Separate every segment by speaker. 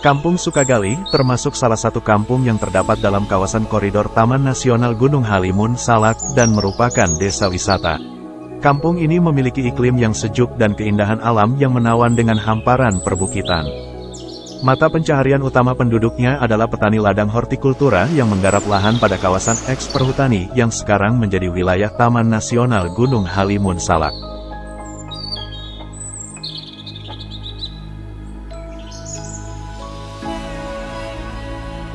Speaker 1: Kampung Sukagali termasuk salah satu kampung yang terdapat dalam kawasan koridor Taman Nasional Gunung Halimun, Salak, dan merupakan desa wisata. Kampung ini memiliki iklim yang sejuk dan keindahan alam yang menawan dengan hamparan perbukitan. Mata pencaharian utama penduduknya adalah petani ladang hortikultura yang menggarap lahan pada kawasan eks perhutani yang sekarang menjadi wilayah Taman Nasional Gunung Halimun Salak.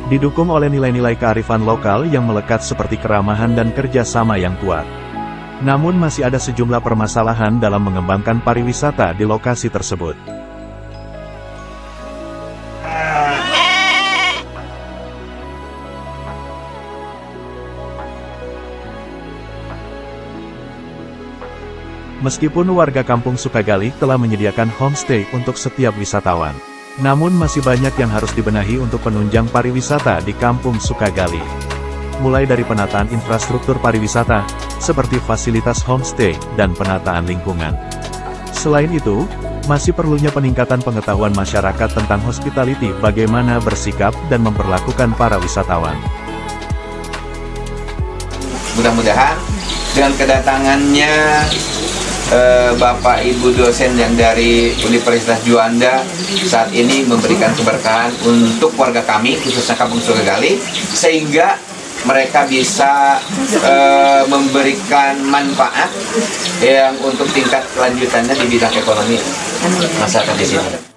Speaker 1: Didukung oleh nilai-nilai kearifan lokal yang melekat seperti keramahan dan kerjasama yang kuat. Namun masih ada sejumlah permasalahan dalam mengembangkan pariwisata di lokasi tersebut. Meskipun warga kampung Sukagali telah menyediakan homestay untuk setiap wisatawan. Namun masih banyak yang harus dibenahi untuk penunjang pariwisata di Kampung Sukagali. Mulai dari penataan infrastruktur pariwisata, seperti fasilitas homestay dan penataan lingkungan. Selain itu, masih perlunya peningkatan pengetahuan masyarakat tentang hospitality bagaimana bersikap dan memperlakukan para wisatawan.
Speaker 2: Mudah-mudahan dengan kedatangannya eh, Bapak Ibu dosen yang dari Universitas Juanda saat ini memberikan keberkahan untuk warga kami khususnya Kampung Sukagali sehingga mereka bisa eh, memberikan manfaat yang untuk tingkat kelanjutannya di bidang ekonomi masyarakat di sini.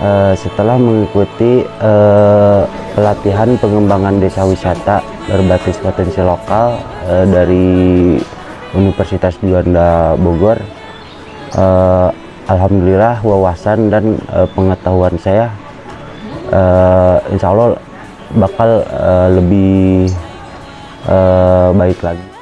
Speaker 3: Uh, setelah mengikuti uh, pelatihan pengembangan desa wisata berbasis potensi lokal uh, dari Universitas Juanda Bogor uh, Alhamdulillah wawasan dan uh, pengetahuan saya uh, insya Allah bakal uh, lebih uh, baik lagi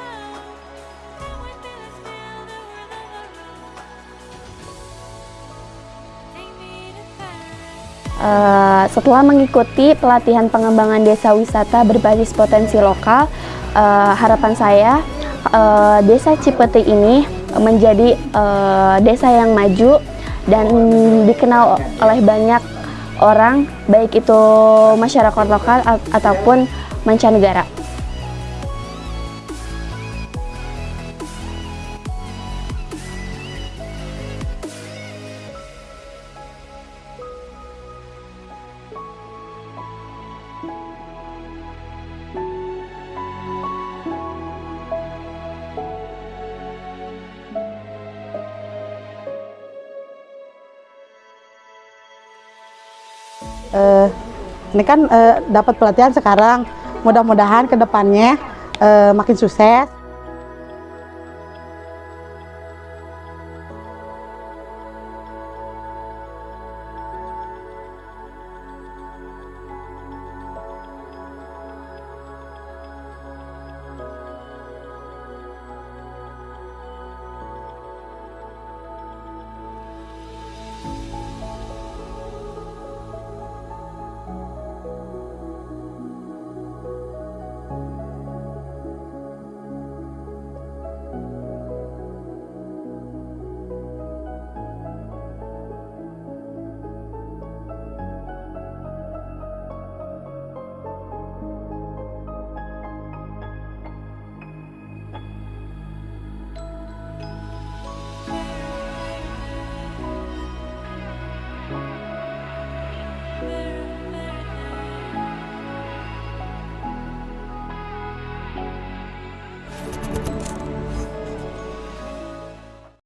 Speaker 4: Uh, setelah mengikuti pelatihan pengembangan desa wisata berbasis potensi lokal, uh, harapan saya uh, desa Cipete ini menjadi uh, desa yang maju dan dikenal oleh banyak orang, baik itu masyarakat lokal ataupun mancanegara.
Speaker 5: Uh, ini kan uh, dapat pelatihan sekarang. Mudah-mudahan ke depannya uh, makin sukses